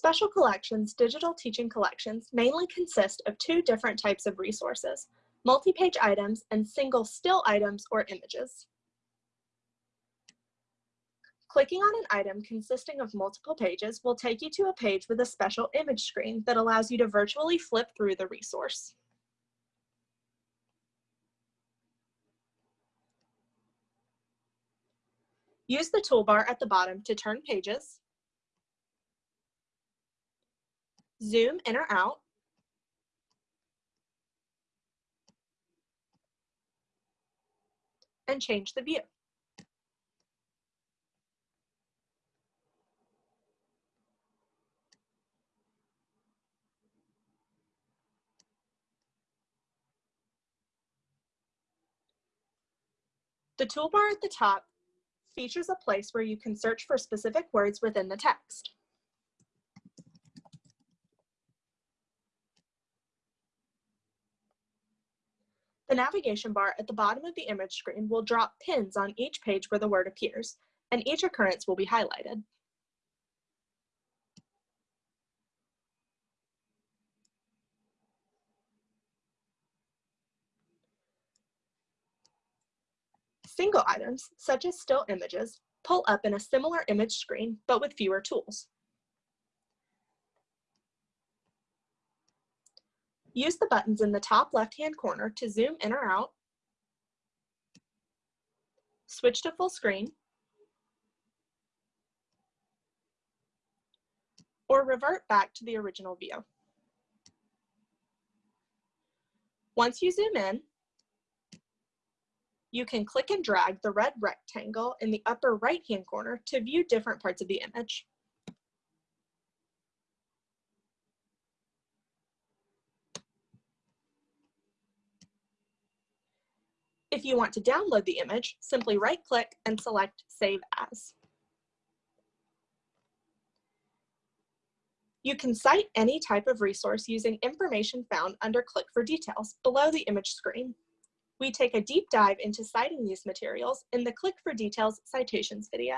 Special Collections digital teaching collections mainly consist of two different types of resources, multi-page items and single still items or images. Clicking on an item consisting of multiple pages will take you to a page with a special image screen that allows you to virtually flip through the resource. Use the toolbar at the bottom to turn pages, zoom in or out, and change the view. The toolbar at the top features a place where you can search for specific words within the text. The navigation bar at the bottom of the image screen will drop pins on each page where the word appears, and each occurrence will be highlighted. Single items, such as still images, pull up in a similar image screen, but with fewer tools. Use the buttons in the top left-hand corner to zoom in or out, switch to full screen, or revert back to the original view. Once you zoom in, you can click and drag the red rectangle in the upper right-hand corner to view different parts of the image. If you want to download the image, simply right-click and select Save As. You can cite any type of resource using information found under Click for Details below the image screen. We take a deep dive into citing these materials in the Click for Details citations video.